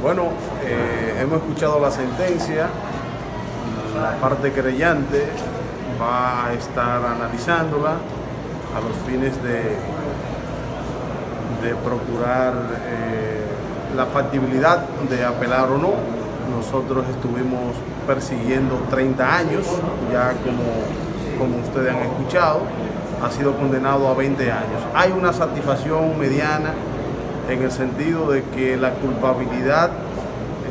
Bueno, eh, hemos escuchado la sentencia, la parte creyente va a estar analizándola a los fines de, de procurar eh, la factibilidad de apelar o no. Nosotros estuvimos persiguiendo 30 años, ya como, como ustedes han escuchado, ha sido condenado a 20 años. Hay una satisfacción mediana en el sentido de que la culpabilidad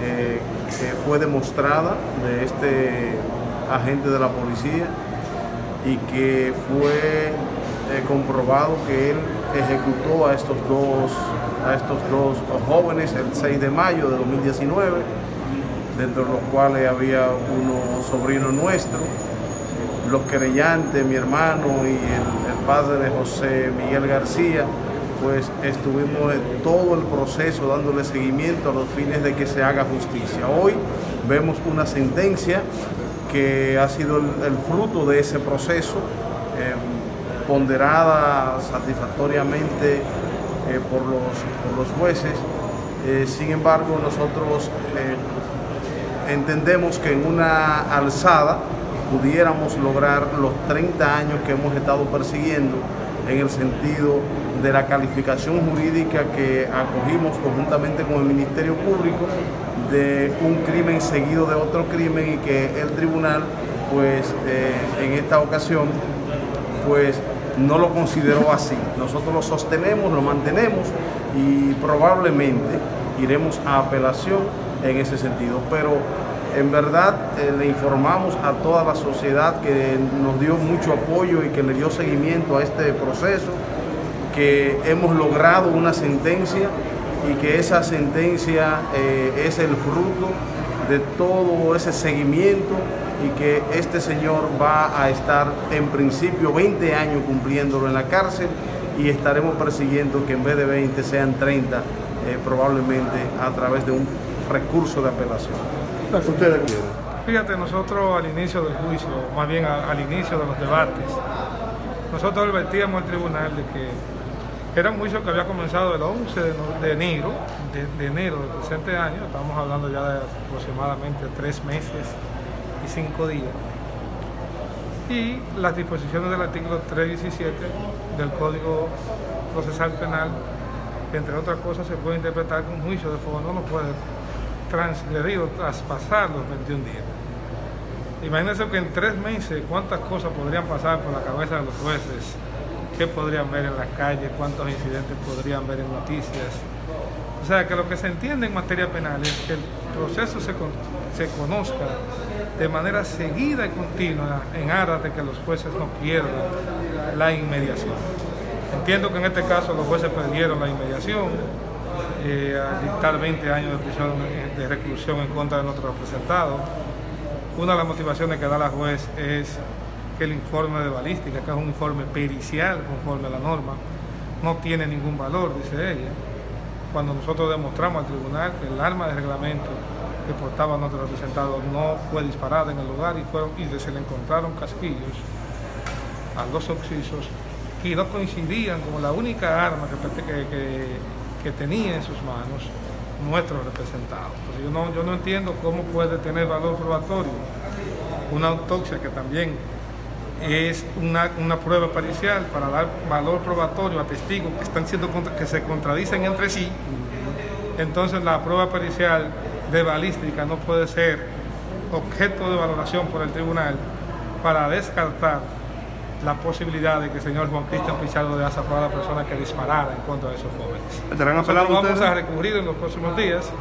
eh, que fue demostrada de este agente de la policía y que fue eh, comprobado que él ejecutó a estos dos a estos dos jóvenes el 6 de mayo de 2019 dentro de los cuales había uno sobrino nuestro los querellantes, mi hermano y el, el padre de José Miguel García pues estuvimos en todo el proceso dándole seguimiento a los fines de que se haga justicia. Hoy vemos una sentencia que ha sido el, fruto de ese proceso, eh, ponderada satisfactoriamente eh, por, los, jueces. Eh, sin embargo, nosotros entendemos que en una alzada pudiéramos lograr los 30 años que hemos estado persiguiendo en el sentido de la calificación jurídica que acogimos conjuntamente con el Ministerio Público de un crimen seguido de otro crimen y que el tribunal pues eh, en esta ocasión pues no lo consideró así. Nosotros lo sostenemos, lo mantenemos y probablemente iremos a apelación en ese sentido. Pero en verdad eh, le informamos a toda la sociedad que nos dio mucho apoyo y que le dio seguimiento a este proceso que hemos logrado una sentencia y que esa sentencia eh, es el fruto de todo ese seguimiento y que este señor va a estar en principio 20 años cumpliéndolo en la cárcel y estaremos persiguiendo que en vez de 20 sean 30 eh, probablemente a través de un recurso de apelación. Fíjate, nosotros al inicio del juicio, más bien al inicio de los debates, nosotros advertíamos al tribunal de que era un juicio que había comenzado el 11 de enero, de, enero del presente año, estamos hablando ya de aproximadamente tres meses y cinco días. Y las disposiciones del artículo 317 del Código Procesal Penal, entre otras cosas, se puede interpretar que un juicio de fuego no puede transgredir o traspasar los 21 días. Imagínense que en tres meses cuántas cosas podrían pasar por la cabeza de los jueces qué podrían ver en la calle, cuántos incidentes podrían ver en noticias. O sea, que lo que se entiende en materia penal es que el proceso se, conozca de manera seguida y continua en aras de que los jueces no pierdan la inmediación. Entiendo que en este caso los jueces perdieron la inmediación eh, al dictar 20 años de prisión de reclusión en contra de nuestro representado. Una de las motivaciones que da la juez es que el informe de balística, que es un informe pericial conforme a la norma, no tiene ningún valor, dice ella. Cuando nosotros demostramos al tribunal que el arma de reglamento que portaba nuestro representado no fue disparada en el lugar y, fueron, y se le encontraron casquillos a los oxisos y no coincidían como la única arma que, que, tenía en sus manos nuestro representado. yo no, yo no entiendo cómo puede tener valor probatorio una autopsia que también es una, prueba parcial para dar valor probatorio a testigos que están siendo que se contradicen entre sí, entonces la prueba pericial de balística no puede ser objeto de valoración por el tribunal para descartar la posibilidad de que el señor Juan Cristian Pichardo de Asa fuera la persona que disparara en contra de esos jóvenes. Nosotros vamos a recurrir en los próximos días